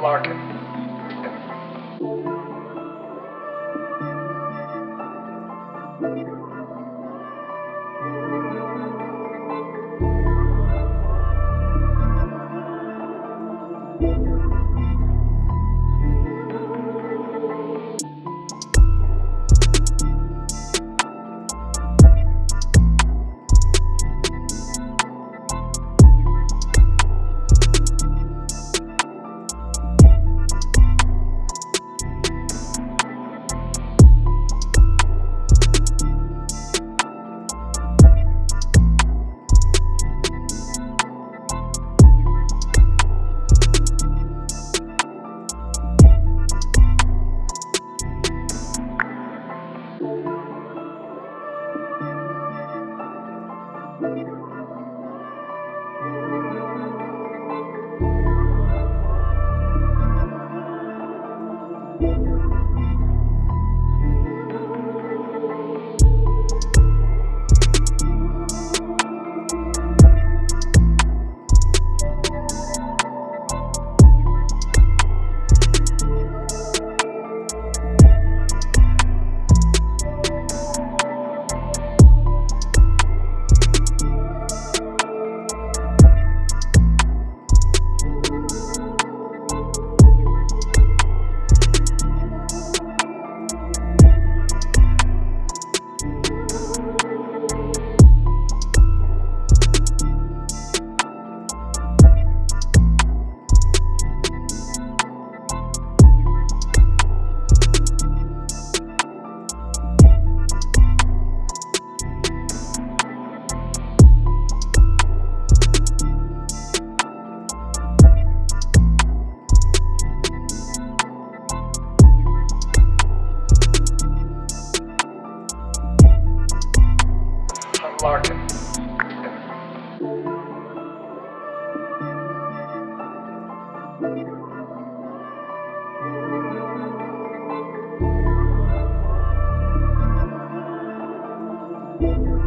Unlock Larkin. Thank